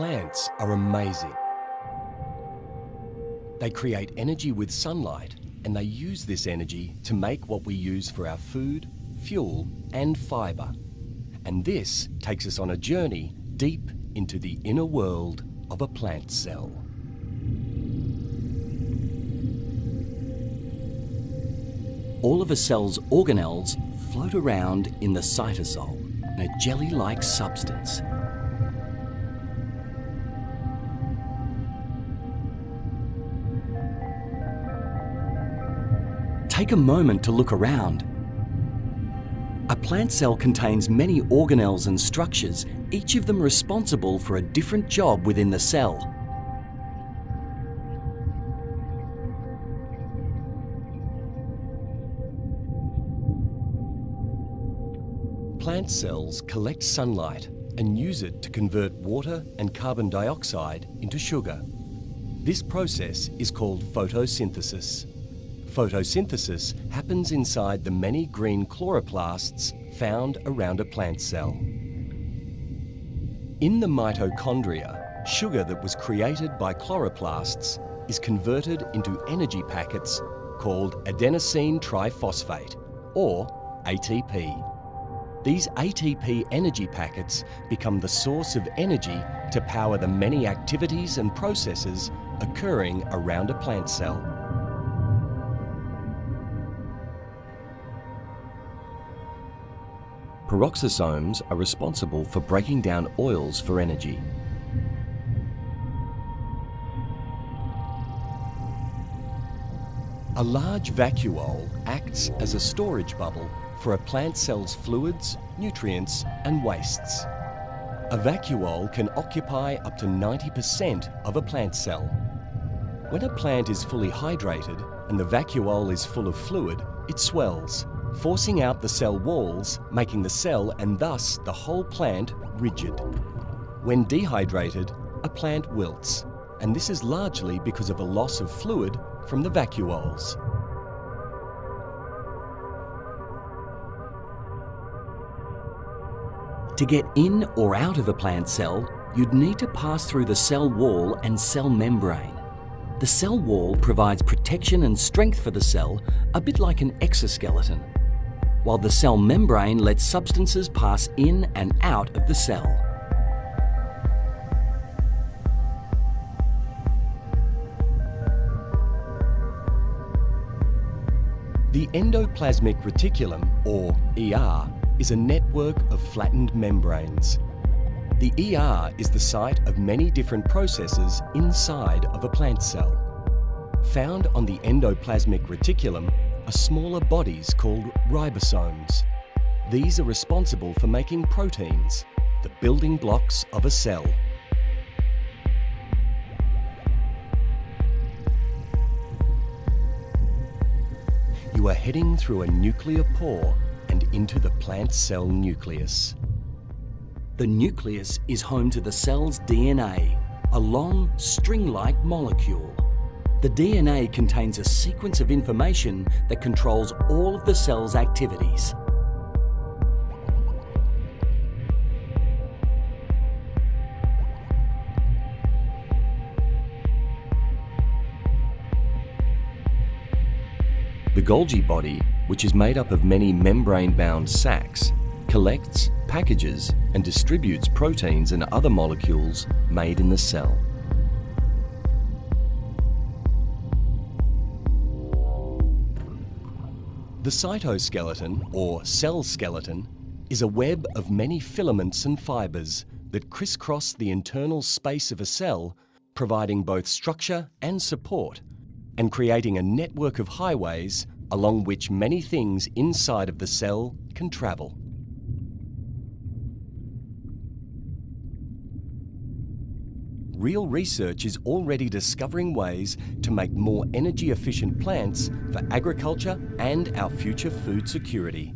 Plants are amazing. They create energy with sunlight and they use this energy to make what we use for our food, fuel and fibre. And this takes us on a journey deep into the inner world of a plant cell. All of a cell's organelles float around in the cytosol, in a jelly-like substance. Take a moment to look around. A plant cell contains many organelles and structures, each of them responsible for a different job within the cell. Plant cells collect sunlight and use it to convert water and carbon dioxide into sugar. This process is called photosynthesis. Photosynthesis happens inside the many green chloroplasts found around a plant cell. In the mitochondria, sugar that was created by chloroplasts is converted into energy packets called adenosine triphosphate, or ATP. These ATP energy packets become the source of energy to power the many activities and processes occurring around a plant cell. Peroxisomes are responsible for breaking down oils for energy. A large vacuole acts as a storage bubble for a plant cell's fluids, nutrients and wastes. A vacuole can occupy up to 90% of a plant cell. When a plant is fully hydrated and the vacuole is full of fluid, it swells, forcing out the cell walls, making the cell and thus the whole plant rigid. When dehydrated, a plant wilts, and this is largely because of a loss of fluid from the vacuoles. To get in or out of a plant cell, you'd need to pass through the cell wall and cell membrane. The cell wall provides protection and strength for the cell, a bit like an exoskeleton, while the cell membrane lets substances pass in and out of the cell. The endoplasmic reticulum, or ER, is a network of flattened membranes. The ER is the site of many different processes inside of a plant cell. Found on the endoplasmic reticulum are smaller bodies called ribosomes. These are responsible for making proteins, the building blocks of a cell. You are heading through a nuclear pore and into the plant cell nucleus. The nucleus is home to the cell's DNA, a long, string-like molecule. The DNA contains a sequence of information that controls all of the cell's activities. The Golgi body which is made up of many membrane-bound sacs, collects, packages and distributes proteins and other molecules made in the cell. The cytoskeleton, or cell skeleton, is a web of many filaments and fibres that crisscross the internal space of a cell, providing both structure and support, and creating a network of highways along which many things inside of the cell can travel. Real research is already discovering ways to make more energy efficient plants for agriculture and our future food security.